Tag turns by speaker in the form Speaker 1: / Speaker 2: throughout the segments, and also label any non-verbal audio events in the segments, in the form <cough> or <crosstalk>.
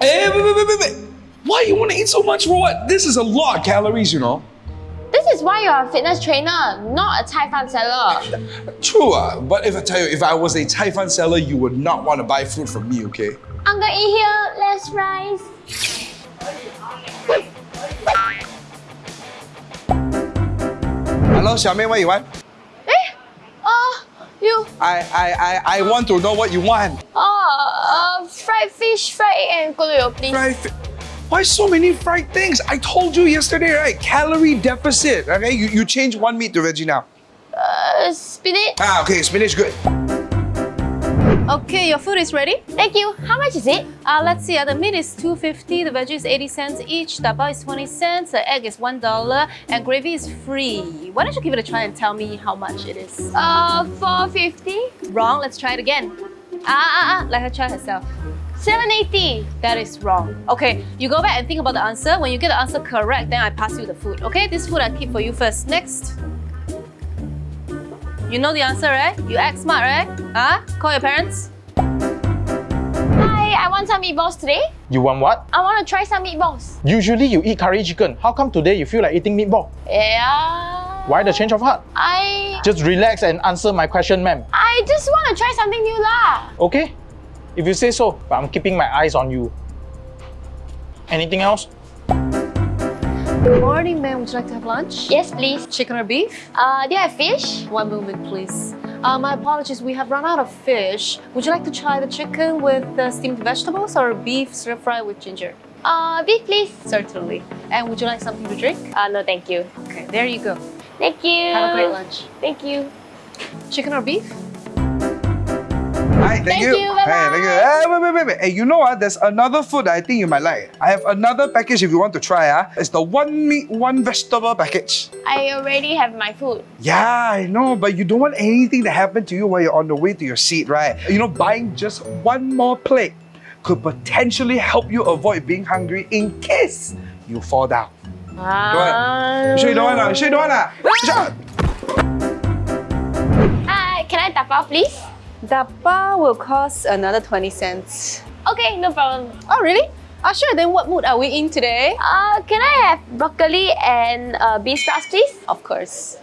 Speaker 1: Hey, wait, wait, wait, wait, wait. Why you want to eat so much for what? This is a lot of calories, you know.
Speaker 2: This is why you're a fitness trainer, not a cai fan seller.
Speaker 1: True, uh, but if I tell you, if I was a cai fan seller, you would not want to buy food from me, okay?
Speaker 2: I'm gonna eat here, less rice.
Speaker 1: Hello, Xiaomei, what you want?
Speaker 2: You,
Speaker 1: I, I, I, I want to know what you want.
Speaker 2: uh, uh, fried fish, fried egg and gulio, please.
Speaker 1: Fried Why so many fried things? I told you yesterday, right? Calorie deficit. Okay, you, you change one meat to veggie now.
Speaker 2: Uh, spinach.
Speaker 1: Ah, okay, spinach good.
Speaker 3: Okay, your food is ready.
Speaker 2: Thank you. How much is it?
Speaker 3: Uh, let's see, uh, the meat is 250, the veggie is 80 cents each, the bao is 20 cents, the egg is $1, and gravy is free. Why don't you give it a try and tell me how much it is?
Speaker 2: Uh, 450.
Speaker 3: Wrong, let's try it again. Ah, ah, ah, let her try herself.
Speaker 2: 780.
Speaker 3: That is wrong. Okay, you go back and think about the answer. When you get the answer correct, then I pass you the food. Okay, this food I keep for you first. Next. You know the answer, right? You act smart, right? Huh? Call your parents.
Speaker 2: Hi, I want some meatballs today.
Speaker 4: You want what?
Speaker 2: I want to try some meatballs.
Speaker 4: Usually you eat curry chicken. How come today you feel like eating meatball?
Speaker 2: Yeah.
Speaker 4: Why the change of heart?
Speaker 2: I
Speaker 4: Just relax and answer my question, ma'am.
Speaker 2: I just want to try something new lah.
Speaker 4: Okay? If you say so, but I'm keeping my eyes on you. Anything else?
Speaker 3: Good morning, ma'am. Would you like to have lunch?
Speaker 2: Yes, please.
Speaker 3: Chicken or beef?
Speaker 2: Uh, do you have fish?
Speaker 3: One moment, please. Uh, my apologies, we have run out of fish. Would you like to try the chicken with the steamed vegetables or beef stir fry with ginger?
Speaker 2: Uh, beef, please.
Speaker 3: Certainly. And would you like something to drink?
Speaker 2: Uh, no, thank you.
Speaker 3: Okay, there you go.
Speaker 2: Thank you.
Speaker 3: Have a great lunch.
Speaker 2: Thank you.
Speaker 3: Chicken or beef?
Speaker 1: Thank,
Speaker 2: Thank
Speaker 1: you.
Speaker 2: you,
Speaker 1: Hey, thank you. Hey, wait, wait, wait, wait. Hey, you know what? There's another food that I think you might like. I have another package if you want to try. Ah, It's the one meat, one vegetable package.
Speaker 2: I already have my food.
Speaker 1: Yeah, I know, but you don't want anything to happen to you while you're on the way to your seat, right? You know, buying just one more plate could potentially help you avoid being hungry in case you fall down.
Speaker 2: Ah.
Speaker 1: You sure you don't want to? You sure you don't to? Sure.
Speaker 2: Hi, can I tapao, please?
Speaker 3: Dappa will cost another 20 cents.
Speaker 2: Okay, no problem.
Speaker 3: Oh, really? Ah, sure. Then what mood are we in today?
Speaker 2: Uh, can I have broccoli and uh, beef sprouts, please?
Speaker 3: Of course.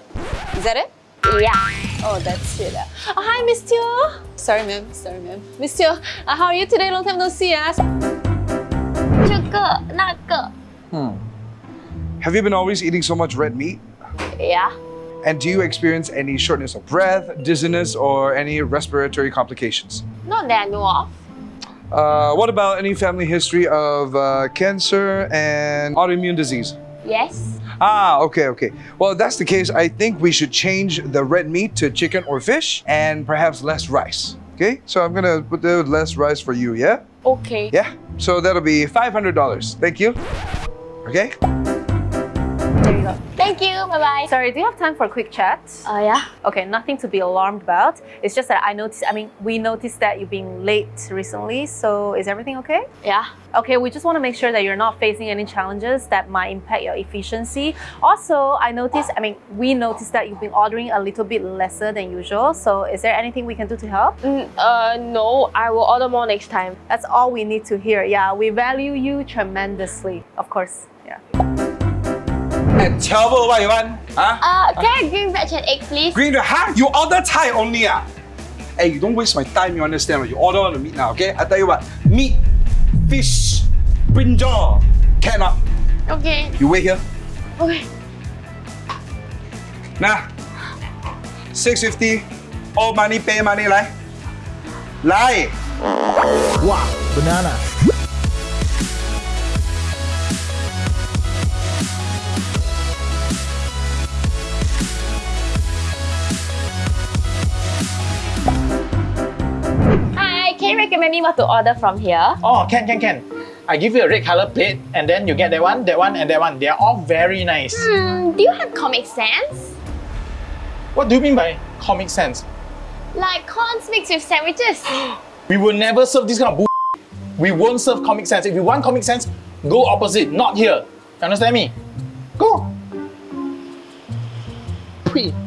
Speaker 3: Is that it?
Speaker 2: Yeah.
Speaker 3: Oh, that's it. Uh. Oh, hi, Miss Teo. Sorry, ma'am. Sorry, ma'am. Miss Teo, uh, how are you today? Long time no see.
Speaker 2: Uh. Hmm.
Speaker 1: Have you been always eating so much red meat?
Speaker 2: Yeah.
Speaker 1: And do you experience any shortness of breath, dizziness, or any respiratory complications?
Speaker 2: Not that I know of.
Speaker 1: Uh, what about any family history of uh, cancer and autoimmune disease?
Speaker 2: Yes.
Speaker 1: Ah, okay, okay. Well, if that's the case, I think we should change the red meat to chicken or fish and perhaps less rice. Okay, so I'm gonna put the less rice for you, yeah?
Speaker 2: Okay.
Speaker 1: Yeah, so that'll be $500. Thank you. Okay?
Speaker 2: Thank you. Bye bye.
Speaker 3: Sorry, do you have time for a quick chat?
Speaker 2: Oh yeah.
Speaker 3: Okay, nothing to be alarmed about. It's just that I noticed, I mean, we noticed that you've been late recently. So is everything okay?
Speaker 2: Yeah.
Speaker 3: Okay, we just want to make sure that you're not facing any challenges that might impact your efficiency. Also, I noticed, I mean, we noticed that you've been ordering a little bit lesser than usual. So is there anything we can do to help?
Speaker 2: Mm, uh, no. I will order more next time.
Speaker 3: That's all we need to hear. Yeah, we value you tremendously. Of course. Yeah.
Speaker 1: And tell me what you want. Huh?
Speaker 2: Uh, can I have green veg and egg, please?
Speaker 1: Green, huh? You order Thai only, ah? Hey, you don't waste my time, you understand? You order on the meat now, okay? I tell you what, meat, fish, brinjal, cannot.
Speaker 2: Okay.
Speaker 1: You wait here.
Speaker 2: Okay.
Speaker 1: Nah. 650. All money, pay money, lie, lie.
Speaker 5: Wow, banana.
Speaker 2: Can you recommend me what to order from here?
Speaker 4: Oh, can, can, can. I give you a red color plate and then you get that one, that one, and that one. They are all very nice.
Speaker 2: Hmm. Do you have Comic Sans?
Speaker 4: What do you mean by comic sense?
Speaker 2: Like corns mixed with sandwiches. <gasps>
Speaker 4: We will never serve this kind of bull. We won't serve comic sense. If you want comic sense, go opposite, not here. You understand me? Go. Pui.